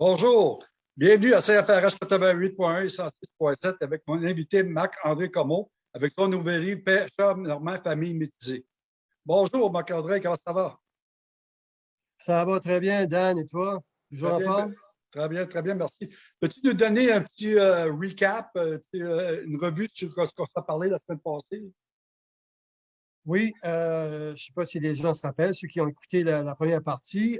Bonjour, bienvenue à CFRS 88.1 et 106.7 avec mon invité Marc-André Comeau avec son nouvel livre Pêcheur normand, famille métisée. Bonjour Marc-André, comment ça va? Ça va très bien, Dan, et toi? Toujours en forme? Très bien, très bien, merci. Peux-tu nous donner un petit euh, recap, euh, euh, une revue sur ce qu'on s'est parlé la semaine passée? Oui, je ne sais pas si les gens se rappellent, ceux qui ont écouté la, première partie.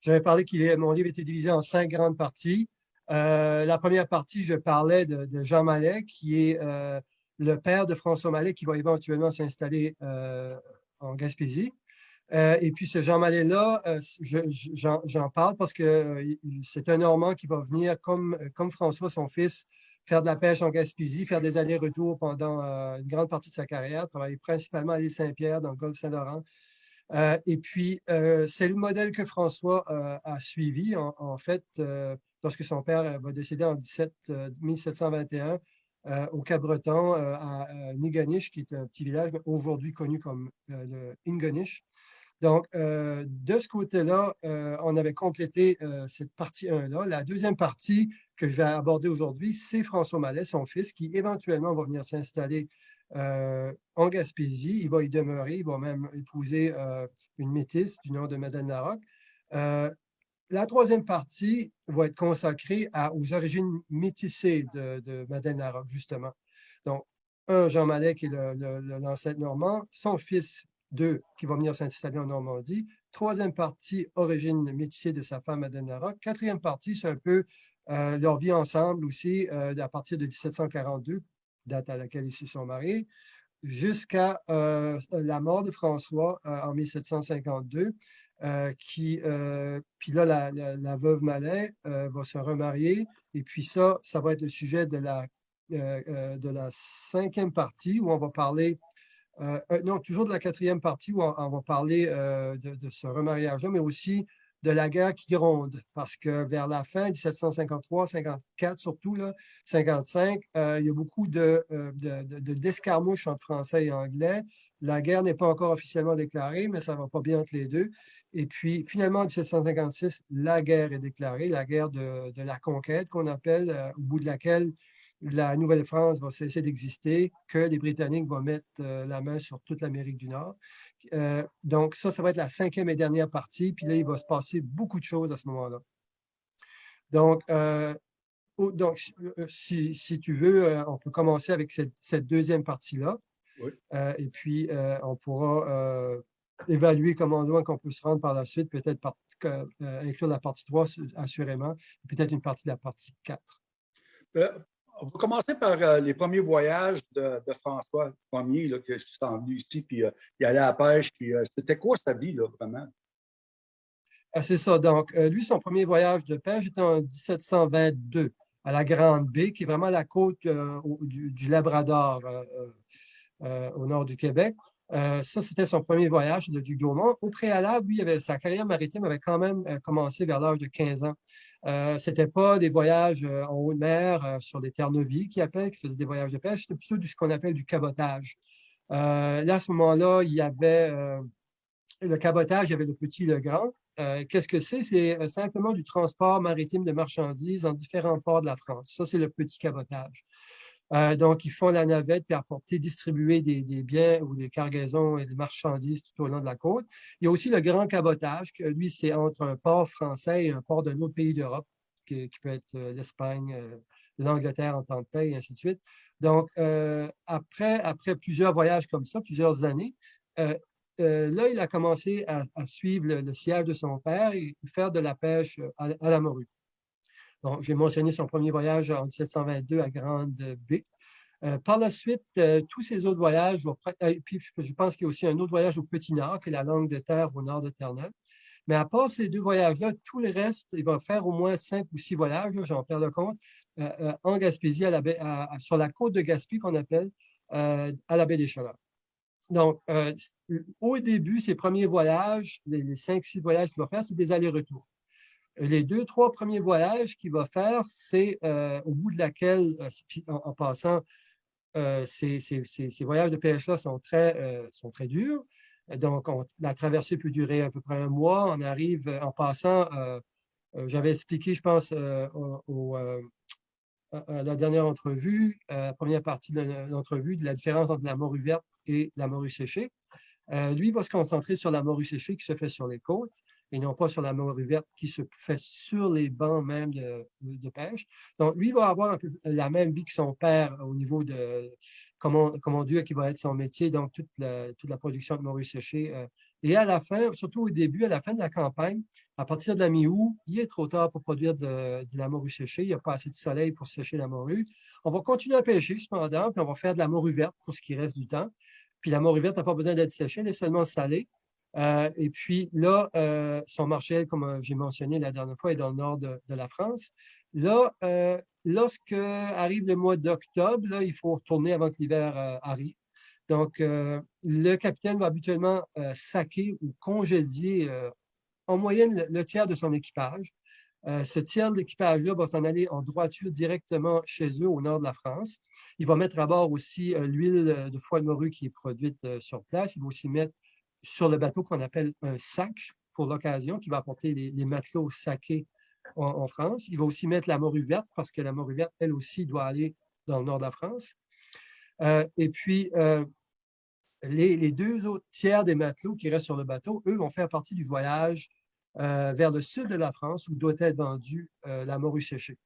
J'avais parlé que mon livre était divisé en cinq grandes parties. la première partie, je parlais de, Jean Mallet, qui est le père de François Mallet, qui va éventuellement s'installer en Gaspésie. Euh, et puis, ce Jean Mallet-là, euh, j'en parle parce que euh, c'est un Normand qui va venir, comme, comme François, son fils, faire de la pêche en Gaspésie, faire des allers-retours pendant une grande partie de sa carrière, travailler principalement à l'île Saint-Pierre, dans le golfe Saint-Laurent. Et puis, c'est le modèle que François a suivi, en, fait, lorsque son père va décéder en 17, 1721 au Cap-Breton, à, Niganish, qui est un petit village aujourd'hui connu comme le Ingonish. Donc, euh, de ce côté-là, euh, on avait complété euh, cette partie 1-là. La deuxième partie que je vais aborder aujourd'hui, c'est François Mallet, son fils, qui éventuellement va venir s'installer en Gaspésie. Il va y demeurer, il va même épouser une métisse du nom de Madeleine Larocque. la troisième partie va être consacrée aux origines métissées de, de Madeleine Larocque, justement. Donc, un, Jean Mallet, qui est l'ancêtre normand, son fils deux, qui va venir s'installer en Normandie. Troisième partie, origine métissée de sa femme Madeleine Larocque. Quatrième partie, c'est un peu euh, leur vie ensemble aussi, euh, à partir de 1742, date à laquelle ils se sont mariés, jusqu'à euh, la mort de François en 1752. qui, puis là, la, veuve Mallet va se remarier. Et puis ça, ça va être le sujet de la, de la cinquième partie où on va parler euh, euh, non, toujours de la quatrième partie où on, va parler euh, de, ce remariage-là, mais aussi de la guerre qui gronde, parce que vers la fin, 1753, 54 surtout, là, 55, il y a beaucoup de, d'escarmouches entre Français et Anglais. La guerre n'est pas encore officiellement déclarée, mais ça ne va pas bien entre les deux. Et puis, finalement, en 1756, la guerre est déclarée, la guerre de, la conquête qu'on appelle, au bout de laquelle la Nouvelle-France va cesser d'exister, que les Britanniques vont mettre euh, la main sur toute l'Amérique du Nord. Euh, donc, ça, ça va être la cinquième et dernière partie. Puis là, il va se passer beaucoup de choses à ce moment-là. Donc, euh, donc si, si, tu veux, on peut commencer avec cette, deuxième partie-là. et puis, on pourra évaluer comment loin qu'on peut se rendre par la suite, peut-être inclure la partie 3, assurément, peut-être une partie de la partie 4 on va commencer par euh, les premiers voyages de, François Ier, là, qui, s'est venu ici, puis euh, il allait à la pêche. Euh, c'était quoi sa vie, là, vraiment? Ah, c'est ça. Donc, lui, son premier voyage de pêche était en 1722 à la Grande Baie, qui est vraiment la côte du, Labrador au nord du Québec. Ça, c'était son premier voyage de Duc Au préalable, lui, sa carrière maritime avait quand même commencé vers l'âge de 15 ans. Euh, ce n'était pas des voyages euh, en haute mer euh, sur des terres novies qui appellent, qui faisaient des voyages de pêche, c'était plutôt ce qu'on appelle du cabotage. là, à ce moment-là, il y avait le cabotage, il y avait le petit et le grand. Qu'est-ce que c'est? C'est simplement du transport maritime de marchandises en différents ports de la France. Ça, c'est le petit cabotage. Euh, donc, ils font la navette puis apporter, distribuer des, biens ou des cargaisons et des marchandises tout au long de la côte. Il y a aussi le grand cabotage, que lui, c'est entre un port français et un port d'un autre pays d'Europe, qui, peut être euh, l'Espagne, euh, l'Angleterre en temps de paix, et ainsi de suite. Donc, après, après plusieurs voyages comme ça, plusieurs années, là, il a commencé à, suivre le, siège de son père et faire de la pêche à la morue. J'ai mentionné son premier voyage en 1722 à Grande Baie. Euh, par la suite, euh, tous ces autres voyages, euh, puis je pense qu'il y a aussi un autre voyage au Petit Nord, qui est la langue de terre au nord de Terre-Neuve. Mais à part ces deux voyages-là, tout le reste, il va faire au moins cinq ou six voyages, j'en perds le compte, en Gaspésie, sur la côte de Gaspé qu'on appelle, à la baie des Chaleurs. Donc, au début, ces premiers voyages, les, cinq, six voyages qu'il va faire, c'est des allers-retours. Les deux, trois premiers voyages qu'il va faire, c'est euh, au bout de laquelle, euh, en, passant, euh, ces, voyages de pêche-là sont, très, sont très durs. Donc, la traversée peut durer à peu près un mois. On arrive en passant J'avais expliqué, je pense, au, à la dernière entrevue, la première partie de l'entrevue, de la différence entre la morue verte et la morue séchée. lui va se concentrer sur la morue séchée qui se fait sur les côtes et non pas sur la morue verte qui se fait sur les bancs même de, pêche. Donc, lui va avoir un peu la même vie que son père au niveau de comment, comment Dieu qui va être son métier, donc toute la, toute la production de morue séchée. Euh. Et à la fin, surtout au début, à la fin de la campagne, à partir de la mi-août, il est trop tard pour produire de, la morue séchée. Il n'y a pas assez de soleil pour sécher la morue. On va continuer à pêcher cependant, puis on va faire de la morue verte pour ce qui reste du temps. Puis la morue verte n'a pas besoin d'être séchée, elle est seulement salée. Euh, et puis là, euh, son marché, comme euh, j'ai mentionné la dernière fois, est dans le nord de, la France. Là, lorsque arrive le mois d'octobre, il faut retourner avant que l'hiver arrive. Donc, le capitaine va habituellement saquer ou congédier en moyenne le, tiers de son équipage. ce tiers de l'équipage-là va s'en aller en droiture directement chez eux au nord de la France. Il va mettre à bord aussi l'huile de foie de morue qui est produite sur place. Il va aussi mettre sur le bateau qu'on appelle un sac pour l'occasion, qui va apporter les, matelots saqués en, France. Il va aussi mettre la morue verte, parce que la morue verte, elle aussi, doit aller dans le nord de la France. Euh, et puis, euh, les, deux autres tiers des matelots qui restent sur le bateau, eux, vont faire partie du voyage euh, vers le sud de la France, où doit être vendue la morue séchée.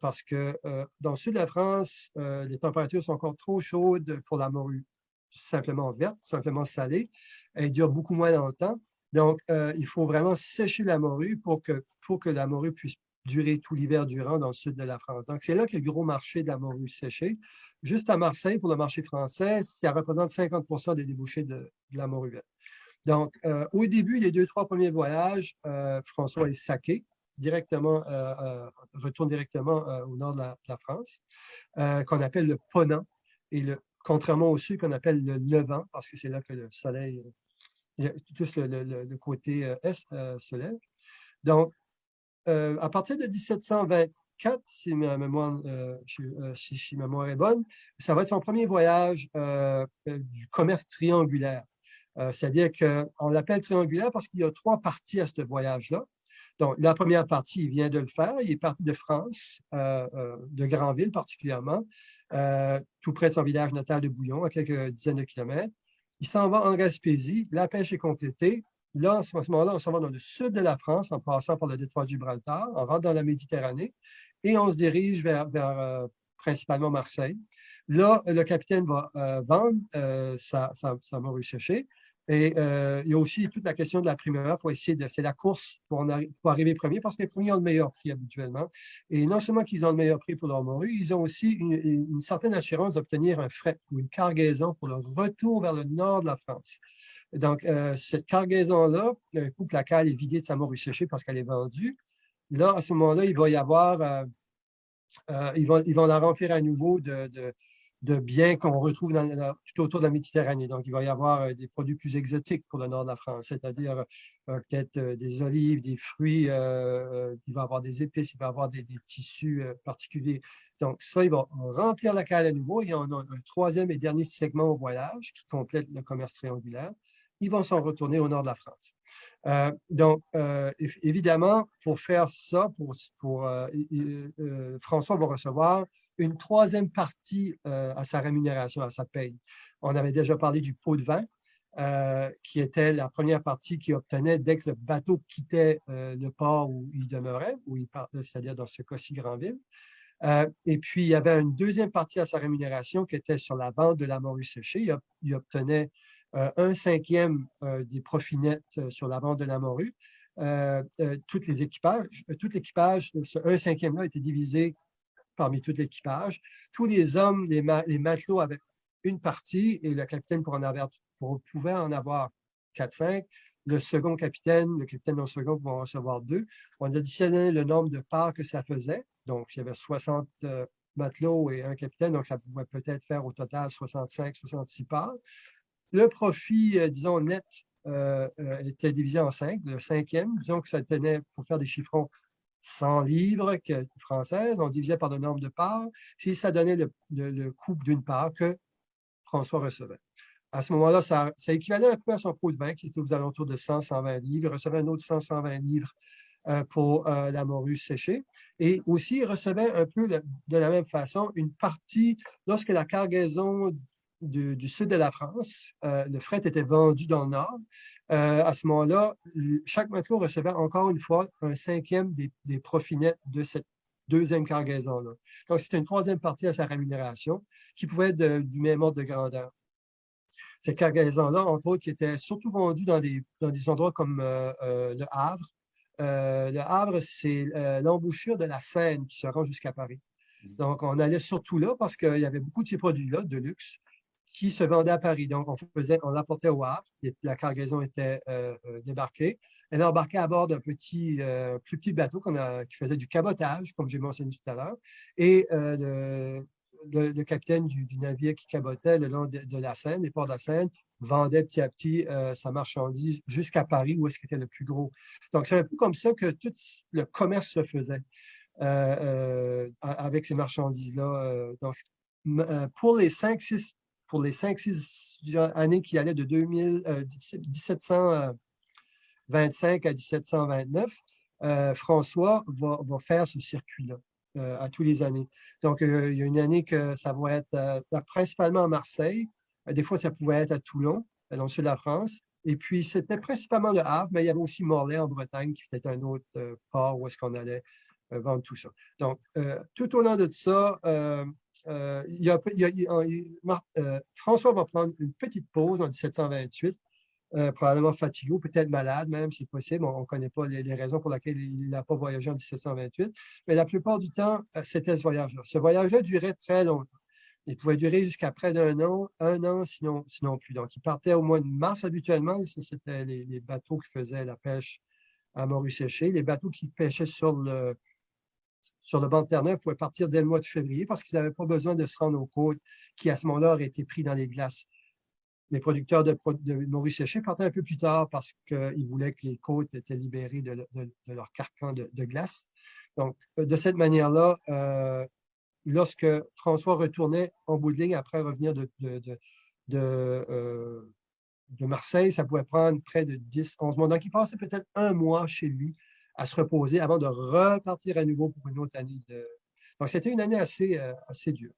parce que dans le sud de la France, les températures sont encore trop chaudes pour la morue simplement verte, simplement salée. Elle dure beaucoup moins longtemps. Donc, euh, il faut vraiment sécher la morue pour que, pour que la morue puisse durer tout l'hiver durant dans le sud de la France. Donc, c'est là que le gros marché de la morue séchée. Juste à Marseille, pour le marché français, ça représente 50% des débouchés de, la morue verte. Donc, euh, au début des deux, trois premiers voyages, euh, François est saqué directement, retourne directement au nord de la, France, qu'on appelle le Ponant. Et le contrairement au sud qu'on appelle le levant, parce que c'est là que le soleil, euh, tout le, côté euh, est euh, se lève. Donc, à partir de 1724, si ma, mémoire, si, ma mémoire est bonne, ça va être son premier voyage du commerce triangulaire. C'est-à-dire qu'on l'appelle triangulaire parce qu'il y a trois parties à ce voyage-là. Donc, la première partie, il vient de le faire. Il est parti de France, de Granville particulièrement, euh, tout près de son village natal de Bouillon, à quelques dizaines de kilomètres. Il s'en va en Gaspésie, la pêche est complétée. Là, à ce moment-là, on s'en va dans le sud de la France, en passant par le détroit de Gibraltar, on rentre dans la Méditerranée et on se dirige vers, euh, principalement Marseille. Là, le capitaine va euh, vendre sa, sa, sa morue séchée et euh, il y a aussi toute la question de la primeur. Il faut essayer de. C'est la course pour, arriver premier parce que les premiers ont le meilleur prix habituellement. Et non seulement qu'ils ont le meilleur prix pour leur morue, ils ont aussi une, certaine assurance d'obtenir un fret ou une cargaison pour le retour vers le nord de la France. Donc, euh, cette cargaison-là, un coup que la cale est vidée de sa morue séchée parce qu'elle est vendue, là, à ce moment-là, il va y avoir. Euh, ils, vont, ils vont la remplir à nouveau de biens qu'on retrouve tout autour de la Méditerranée. Donc, il va y avoir euh, des produits plus exotiques pour le nord de la France, c'est-à-dire euh, peut-être euh, des olives, des fruits, il va y avoir des épices, il va y avoir des, tissus particuliers. Donc, ça, il va remplir la cale à nouveau. Et on a un troisième et dernier segment au voyage qui complète le commerce triangulaire. Ils vont s'en retourner au nord de la France. donc, évidemment, pour faire ça, pour, pour François va recevoir une troisième partie euh, à sa rémunération, à sa paye. On avait déjà parlé du pot de vin, euh, qui était la première partie qu'il obtenait dès que le bateau quittait euh, le port où il demeurait, où il partait, c'est-à-dire dans ce cas-ci Grandville. et puis, il y avait une deuxième partie à sa rémunération qui était sur la vente de la morue séchée. Il, obtenait un cinquième des profits nets sur la vente de la morue. les équipages, tout l'équipage, ce un cinquième-là était divisé parmi tout l'équipage. Tous les hommes, les, matelots avaient une partie et le capitaine pour pouvait en avoir 4-5. Le second capitaine, le capitaine le second pouvait en recevoir deux. On additionnait le nombre de parts que ça faisait. Donc, il y avait 60 euh, matelots et un capitaine, donc ça pouvait peut-être faire au total 65, 66 parts. Le profit, euh, disons, net euh, était divisé en cinq. Le cinquième, disons que ça tenait, pour faire des chiffrons, 100 livres françaises, on divisait par le nombre de parts, si ça donnait le, le, d'une part que François recevait. À ce moment-là, ça, équivalait un peu à son pot de vin qui était aux alentours de 100, 120 livres. Il recevait un autre 100, 120 livres pour la morue séchée. Et aussi, il recevait un peu de la même façon une partie, lorsque la cargaison du, sud de la France, le fret était vendu dans le nord. à ce moment-là, chaque matelot recevait encore une fois un cinquième des, des profits nets de cette deuxième cargaison-là. Donc, c'était une troisième partie à sa rémunération qui pouvait être du même ordre de grandeur. Ces cargaisons-là, entre autres, qui étaient surtout vendues dans des, dans des endroits comme euh, euh, le Havre. Euh, le Havre, c'est l'embouchure de la Seine qui se rend jusqu'à Paris. Mmh. Donc, on allait surtout là parce qu'il y avait beaucoup de ces produits-là de luxe qui se vendaient à Paris. Donc, on faisait, on l'apportait au Havre, la cargaison était débarquée. Elle embarquait à bord d'un petit, plus petit bateau a, qui faisait du cabotage, comme j'ai mentionné tout à l'heure. Et le, capitaine du, navire qui cabotait le long de, la Seine, les ports de la Seine, vendait petit à petit euh, sa marchandise jusqu'à Paris, où est-ce qu'il était le plus gros. Donc, c'est un peu comme ça que tout le commerce se faisait euh, euh, avec ces marchandises-là. donc, pour les 5-6 pour les 5-6 années qui allaient de 2000, 1725 à 1729, François va, faire ce circuit-là. Euh, à tous les années. Donc, euh, il y a une année que ça va être euh, principalement à Marseille. des fois, ça pouvait être à Toulon, dans le sud de la France. Et puis, c'était principalement le Havre, mais il y avait aussi Morlaix en Bretagne, qui était un autre port où est-ce qu'on allait vendre tout ça. Donc, tout au long de ça, François va prendre une petite pause en 1728 euh, probablement fatigué peut-être malade même, c'est possible. On ne connaît pas les, raisons pour lesquelles il n'a pas voyagé en 1728. Mais la plupart du temps, euh, c'était ce voyage-là. Ce voyage-là durait très longtemps. Il pouvait durer jusqu'à près d'un an, un an, sinon, sinon plus. Donc, il partait au mois de mars habituellement. C'était les, bateaux qui faisaient la pêche à Maurice séché Les bateaux qui pêchaient sur le, sur le banc de Terre-Neuve pouvaient partir dès le mois de février parce qu'ils n'avaient pas besoin de se rendre aux côtes qui, à ce moment-là, auraient été pris dans les glaces les producteurs de, de Séché partaient un peu plus tard parce qu'ils voulaient que les côtes étaient libérées de, leur carcan de, glace. Donc, euh, de cette manière-là, euh, lorsque François retournait en bout de ligne après revenir de, euh, de, Marseille, ça pouvait prendre près de 10, 11 mois. Donc, il passait peut-être un mois chez lui à se reposer avant de repartir à nouveau pour une autre année. Donc, c'était une année assez, assez dure.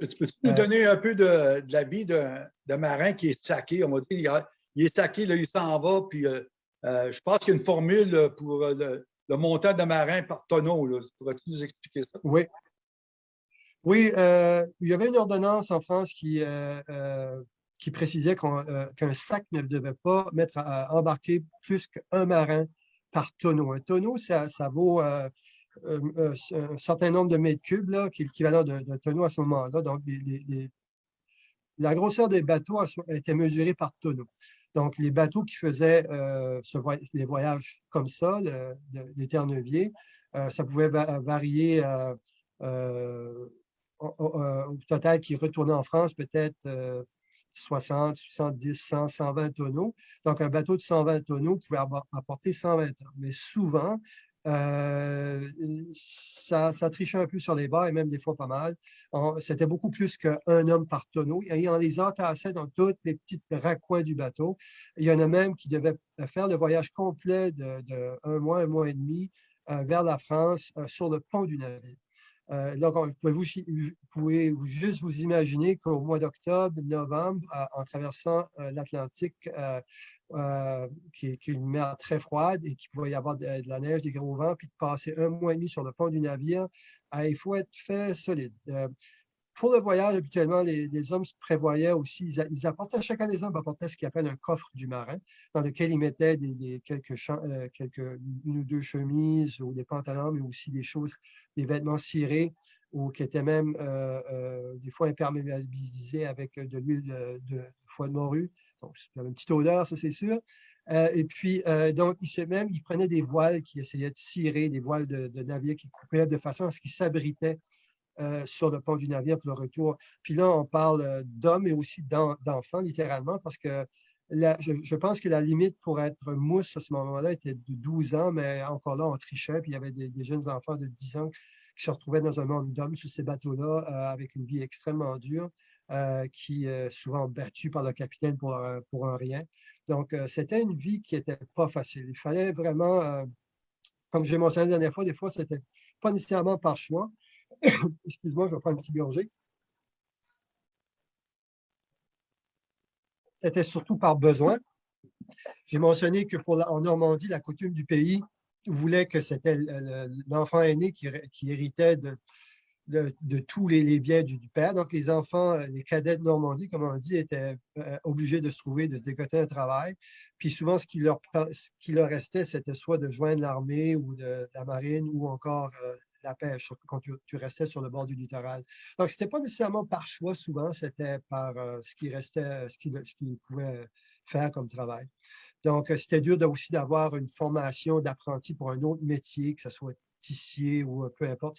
Tu peux nous euh. donner un peu de, la vie d'un marin qui est saqué? On va dire, il, est saqué, là, il s'en va, puis euh, euh, je pense qu'il y a une formule pour le, montant de marin par tonneau. Pourrais-tu nous expliquer ça? Oui. Oui, il y avait une ordonnance en France qui, qui précisait qu'un sac ne devait pas mettre à, embarquer plus qu'un marin par tonneau. Un tonneau, ça, ça vaut euh, euh, un certain nombre de mètres cubes, là, qui est l'équivalent d'un tonneau à ce moment-là. Donc, la grosseur des bateaux était mesurée par tonneau. Donc, les bateaux qui faisaient euh, les voyages comme ça, les Terre-Neuviers, ça pouvait varier au, total qui retournait en France peut-être 60, 70, 100, 120 tonneaux. Donc, un bateau de 120 tonneaux pouvait apporter 120 ans. Mais souvent, euh, ça, trichait un peu sur les bas et même des fois pas mal. C'était beaucoup plus qu'un homme par tonneau. Et on les entassait dans tous les petits raccoins du bateau. Il y en a même qui devaient faire le voyage complet de, mois, un mois et demi euh, vers la France euh, sur le pont du navire. Donc, vous pouvez, vous, juste vous imaginer qu'au mois d'octobre, novembre, en traversant l'Atlantique euh, qui, est, une mer très froide et qui pouvait y avoir de, la neige, des gros vents, puis de passer un mois et demi sur le pont du navire, il faut être fait solide. Euh, pour le voyage, habituellement, les, hommes se prévoyaient aussi, ils, apportaient, chacun des hommes apportait ce qu'ils appellent un coffre du marin, dans lequel ils mettaient euh, quelques, une ou deux chemises ou des pantalons, mais aussi des choses, des vêtements cirés ou qui étaient même des fois imperméabilisés avec de l'huile de, foie de morue. Donc, y avait une petite odeur, ça c'est sûr. Euh, et puis, euh, donc, il, même, il prenait des voiles qui essayaient de cirer, des voiles de, de navire qui coupaient de façon à ce qu'ils s'abritaient euh, sur le pont du navire pour le retour. Puis là, on parle d'hommes et aussi d'enfants, littéralement, parce que je, pense que la limite pour être mousse à ce moment-là était de 12 ans, mais encore là, on trichait, puis il y avait des, jeunes enfants de 10 ans qui se retrouvaient dans un monde d'hommes sur ces bateaux-là avec une vie extrêmement dure. Euh, qui est souvent battu par le capitaine pour, pour un rien. Donc, c'était une vie qui n'était pas facile. Il fallait vraiment, comme j'ai mentionné la dernière fois, des fois, c'était pas nécessairement par choix. Excuse-moi, je vais prendre un petit gorgée. C'était surtout par besoin. J'ai mentionné que en Normandie, la coutume du pays voulait que c'était l'enfant aîné qui, héritait de, tous les, biens du, père. Donc, les enfants, les cadets de Normandie, comme on dit, étaient euh, obligés de se trouver, de se décoter un travail. Puis souvent, ce qui leur, restait, c'était soit de joindre l'armée ou la marine ou encore euh, la pêche, quand tu, restais sur le bord du littoral. Donc, ce n'était pas nécessairement par choix, souvent, c'était par euh, ce qui restait, ce qu'ils ce pouvaient faire comme travail. Donc, euh, c'était dur aussi d'avoir une formation d'apprenti pour un autre métier, que ce soit tissier ou euh, peu importe.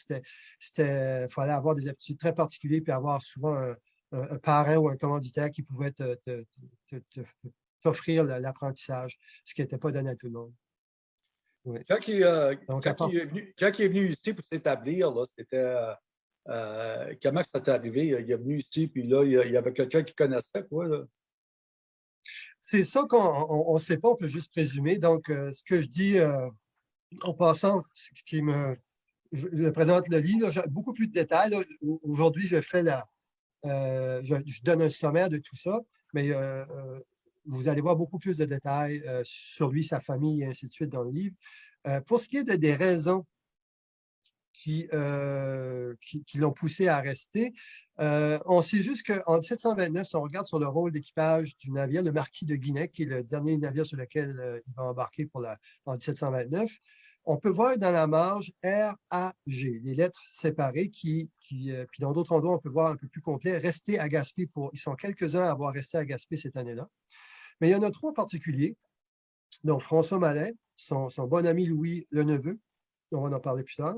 C'était, fallait avoir des aptitudes très particulières puis avoir souvent un, parrain ou un commanditaire qui pouvait t'offrir l'apprentissage, ce qui n'était pas donné à tout le monde. Quand, il, euh, quand, il, est venu, quand, il, est venu, ici pour s'établir, c'était euh, euh, comment ça t'est arrivé? Il est venu ici, puis là, il y avait quelqu'un qui connaissait, quoi. C'est ça qu'on ne sait pas, on peut juste présumer. Donc, ce que je dis en passant, ce qui me. Je, présente le livre, beaucoup plus de détails. Aujourd'hui, je fais la. Je, je, donne un sommaire de tout ça, mais vous allez voir beaucoup plus de détails euh, sur lui, sa famille et ainsi de suite dans le livre. Euh, pour ce qui est de, des raisons qui, euh, qui, l'ont poussé à rester, on sait juste qu'en 1729, si on regarde sur le rôle d'équipage du navire, le Marquis de Guinée, qui est le dernier navire sur lequel il va embarquer pour la, en 1729, on peut voir dans la marge R, A, G, les lettres séparées qui, qui puis dans d'autres endroits, on peut voir un peu plus complet, rester à Gaspé pour, ils sont quelques-uns à avoir resté à Gaspé cette année-là. Mais il y en a trois en particulier, dont François Malin, son, bon ami Louis le neveu, dont on va en parler plus tard,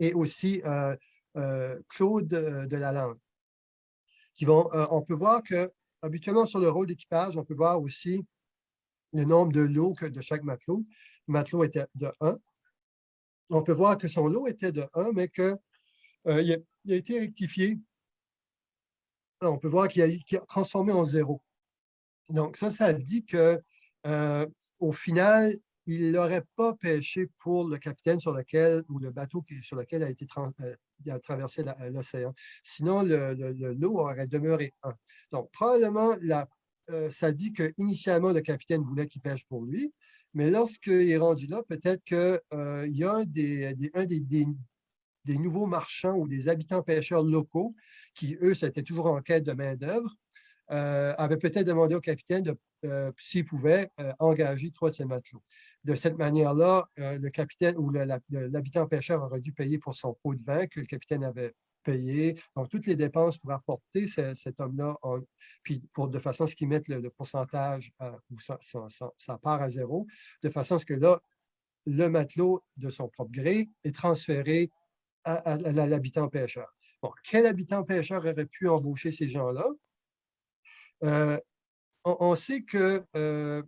et aussi euh, euh, Claude euh, de Lalande. Qui vont, on peut voir que, habituellement, sur le rôle d'équipage, on peut voir aussi le nombre de lots de chaque matelot. Le matelot était de 1. On peut voir que son lot était de 1, mais qu'il a, été rectifié. On peut voir qu'il a, a, transformé en 0. Donc, ça, ça dit que euh, au final, il n'aurait pas pêché pour le capitaine sur lequel, ou le bateau sur lequel a été euh, traversé l'océan. Sinon, le, aurait demeuré un. Donc, probablement, euh, ça dit qu'initialement, le capitaine voulait qu'il pêche pour lui, mais lorsqu'il est rendu là, peut-être qu'il y a un des, des, nouveaux marchands ou des habitants pêcheurs locaux qui, eux, c'était toujours en quête de main-d'œuvre, euh, avait peut-être demandé au capitaine euh, s'il pouvait euh, engager trois de ses matelots. De cette manière-là, le capitaine ou l'habitant pêcheur aurait dû payer pour son pot de vin que le capitaine avait payé. Donc, toutes les dépenses pour apporter cet homme-là, puis pour, de façon à ce qu'il mette le, pourcentage ou sa, part à zéro, de façon à ce que là, le matelot de son propre gré est transféré à l'habitant pêcheur. Bon, quel habitant pêcheur aurait pu embaucher ces gens-là? Euh, on, sait que, euh,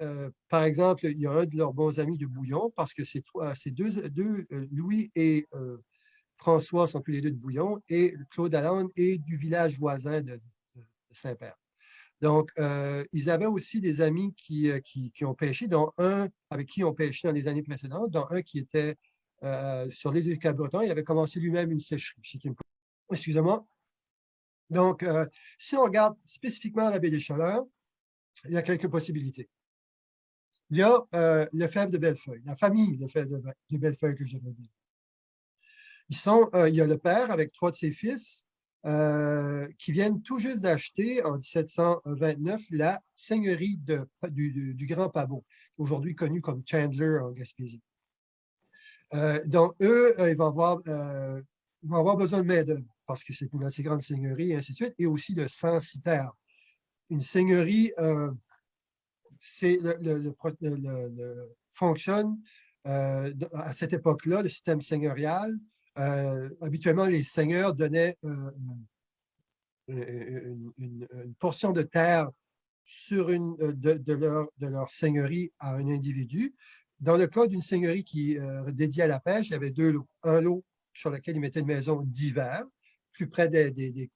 euh, par exemple, il y a un de leurs bons amis de Bouillon, parce que ces deux, deux Louis et François sont tous les deux de Bouillon, et Claude Allende est du village voisin de, Saint-Père. Donc, ils avaient aussi des amis qui, ont pêché, dont un avec qui ont pêché dans les années précédentes, dont un qui était sur l'île du Cap-Breton. Il avait commencé lui-même une sécherie. Excusez-moi. Donc, euh, si on regarde spécifiquement la baie des Chaleurs, il y a quelques possibilités. Il y a euh, le fèvre de Bellefeuille, la famille de fèvre de, Bellefeuille que je euh, il y a le père avec trois de ses fils qui viennent tout juste d'acheter en 1729 la seigneurie du, Grand Pabot, aujourd'hui connu comme Chandler en Gaspésie. donc, eux, ils vont avoir, ils vont avoir besoin de main-d'œuvre parce que c'est une assez grande seigneurie, et ainsi de suite, et aussi le censitaire. Une seigneurie, euh, c'est le, fonctionne euh, à cette époque-là, le système seigneurial. Euh, habituellement, les seigneurs donnaient une, portion de terre sur une, de, leur, de leur seigneurie à un individu. Dans le cas d'une seigneurie qui est dédiée à la pêche, il y avait deux lots. Un lot sur lequel ils mettaient une maison d'hiver, plus près de,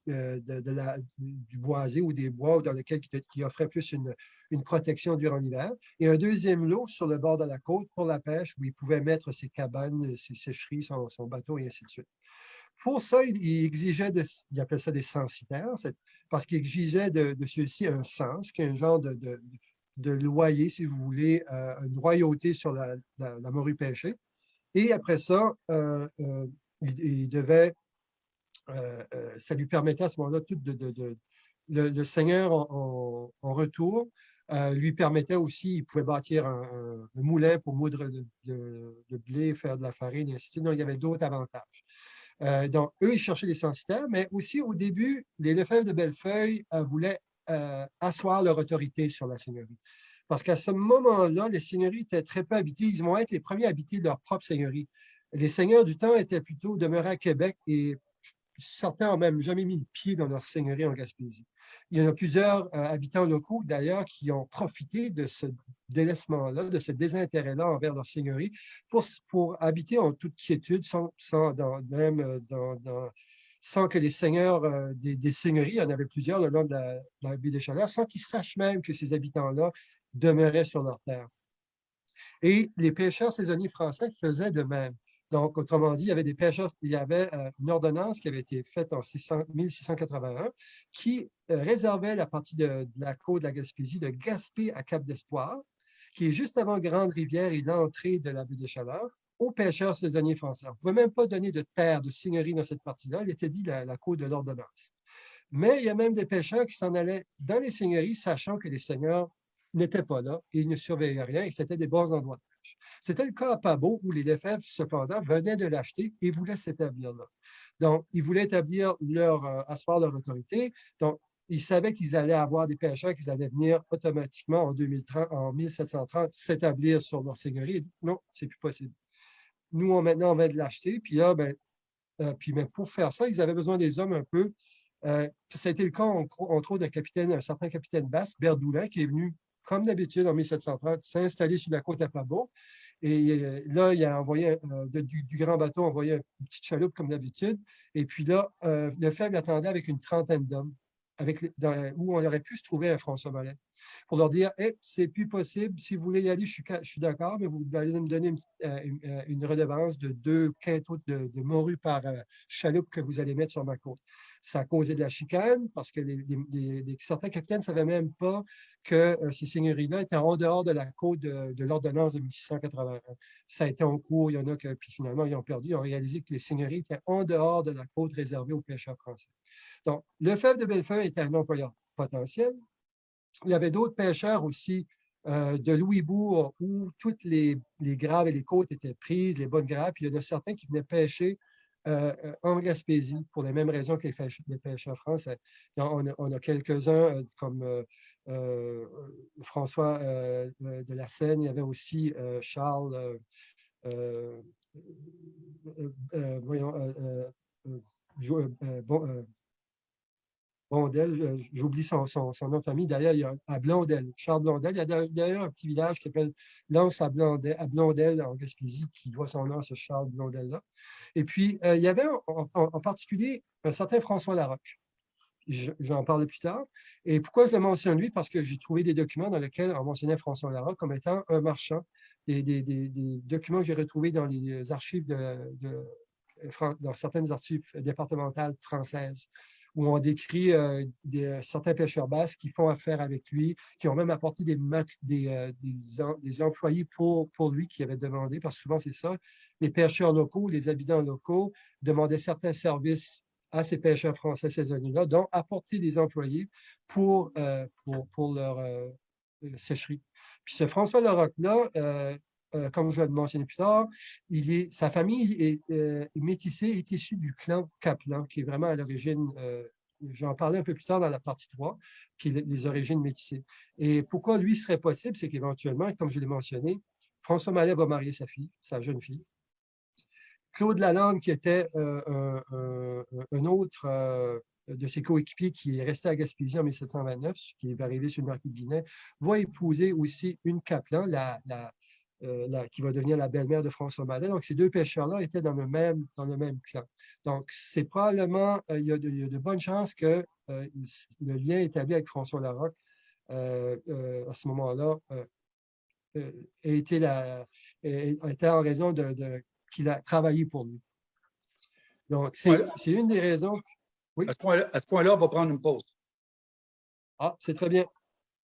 la, du boisé ou des bois dans lesquels qui, offrait plus une, une protection durant l'hiver. Et un deuxième lot sur le bord de la côte pour la pêche où il pouvait mettre ses cabanes, ses sécheries, son, son bateau et ainsi de suite. Pour ça, il, exigeait, de, il appelle ça des censitaires, parce qu'il exigeait de, de ceux-ci un sens, qui est un genre de, de, loyer, si vous voulez, euh, une royauté sur la, la, morue pêchée. Et après ça, euh, euh, il, devait, ça lui permettait à ce moment-là tout de, le, Seigneur en, retour lui permettait aussi, il pouvait bâtir un, moulin pour moudre de, blé, faire de la farine, et ainsi de suite. Donc, il y avait d'autres avantages. Euh, donc, eux, ils cherchaient des censitaires, mais aussi au début, les Lefebvre de Bellefeuille euh, voulaient euh, asseoir leur autorité sur la seigneurie. Parce qu'à ce moment-là, les seigneuries étaient très peu habitées. Ils vont être les premiers à habiter leur propre seigneurie. Les seigneurs du temps étaient plutôt demeurés à Québec et certains n'ont même jamais mis le pied dans leur seigneurie en Gaspésie. Il y en a plusieurs euh, habitants locaux, d'ailleurs, qui ont profité de ce délaissement-là, de ce désintérêt-là envers leur seigneurie, pour, pour habiter en toute quiétude, sans, sans même euh, sans que les seigneurs euh, des, seigneuries, il y en avait plusieurs le long de la, de des Chaleurs, sans qu'ils sachent même que ces habitants-là demeuraient sur leur terre. Et les pêcheurs saisonniers français faisaient de même. Donc, autrement dit, il y avait des pêcheurs, il y avait euh, une ordonnance qui avait été faite en 1681 qui euh, réservait la partie de, la côte de la Gaspésie de Gaspé à Cap d'Espoir, qui est juste avant Grande Rivière et l'entrée de la baie des Chaleurs, aux pêcheurs saisonniers français. On ne pouvait même pas donner de terre, de seigneurie dans cette partie-là. Il était dit la, la côte de l'ordonnance. Mais il y a même des pêcheurs qui s'en allaient dans les seigneuries, sachant que les seigneurs n'étaient pas là et ils ne surveillaient rien et c'était des bons endroits c'était le cas à Pabot où les Lefebvre, cependant, venaient de l'acheter et voulaient s'établir là. Donc, ils voulaient établir leur, euh, asseoir leur autorité. Donc, ils savaient qu'ils allaient avoir des pêcheurs qui allaient venir automatiquement en, 2030, en 1730 s'établir sur leur seigneurie. non, c'est plus possible. Nous, on, maintenant, on vient de l'acheter. Puis là, ben, euh, puis mais pour faire ça, ils avaient besoin des hommes un peu. Euh, ça a été le cas, entre autres, d'un un certain capitaine Basse, Berdoulin, qui est venu comme d'habitude, en 1730, s'est installé sur la côte à Pabot. Et euh, là, il a envoyé euh, du, grand bateau, envoyé une petite chaloupe comme d'habitude. Et puis là, euh, le faible attendait avec une trentaine d'hommes, où on aurait pu se trouver un François Mallet, pour leur dire hey, c'est plus possible, si vous voulez y aller, je suis, d'accord, mais vous allez me donner une, redevance de deux quintaux de, de morue par chaloupe que vous allez mettre sur ma côte ça a causé de la chicane parce que certains capitaines ne savaient même pas que euh, ces seigneuries-là étaient en dehors de la côte de, l'ordonnance de 1681. Ça a été en cours, il y en a qui puis finalement ils ont perdu, ils ont réalisé que les seigneuries étaient en dehors de la côte réservée aux pêcheurs français. Donc, le fèvre de Bellefeuille était un employeur potentiel. Il y avait d'autres pêcheurs aussi euh, de Louisbourg où toutes les, les, graves et les côtes étaient prises, les bonnes graves, puis il y en a certains qui venaient pêcher euh, euh, en Gaspésie, pour les mêmes raisons que les, pêcheurs français. On a, quelques-uns, euh, comme François de la Seine, il y avait aussi Charles, voyons, Blondel, euh, j'oublie son, nom de famille, d'ailleurs, il y a à Blondel, Charles Blondel. Il y a d'ailleurs un petit village qui s'appelle Lance à Blondel, à Blondel, en Gaspésie, qui doit son nom à ce Charles Blondel-là. Et puis, euh, il y avait en, particulier un certain François Larocque. J'en parle plus tard. Et pourquoi je le mentionne lui? Parce que j'ai trouvé des documents dans lesquels on mentionnait François Larocque comme étant un marchand. Des, documents que j'ai retrouvés dans les archives de, de dans certaines archives départementales françaises où on décrit euh, des, euh, certains pêcheurs basques qui font affaire avec lui, qui ont même apporté des, des, euh, des, employés pour, pour lui qui avaient demandé, parce que souvent c'est ça, les pêcheurs locaux, les habitants locaux demandaient certains services à ces pêcheurs français saisonniers-là, dont apporter des employés pour, pour, pour, leur sécherie. Puis ce François Larocque-là, comme je vais le mentionner plus tard, est, sa famille est, euh, métissée, est issue du clan Kaplan, qui est vraiment à l'origine, euh, j'en parlais un peu plus tard dans la partie 3, qui est les origines métissées. Et pourquoi lui serait possible, c'est qu'éventuellement, comme je l'ai mentionné, François Mallet va marier sa fille, sa jeune fille. Claude Lalande, qui était un, autre de ses coéquipiers qui est resté à Gaspésie en 1729, qui est arrivé sur le marquis de Guinée, va épouser aussi une Kaplan, la, euh, la- qui va devenir la belle-mère de François Mallet. Donc, ces deux pêcheurs-là étaient dans le même, dans le même clan. Donc, c'est probablement, euh, il, y a de, il y a de bonnes chances que euh, le lien établi avec François Larocque à ce moment-là euh, euh, a été, la, a- a été en raison de, de- qu'il a travaillé pour lui. Donc, c'est une des raisons. À ce point-là, à ce point-là, on va prendre une pause. Ah, c'est très bien.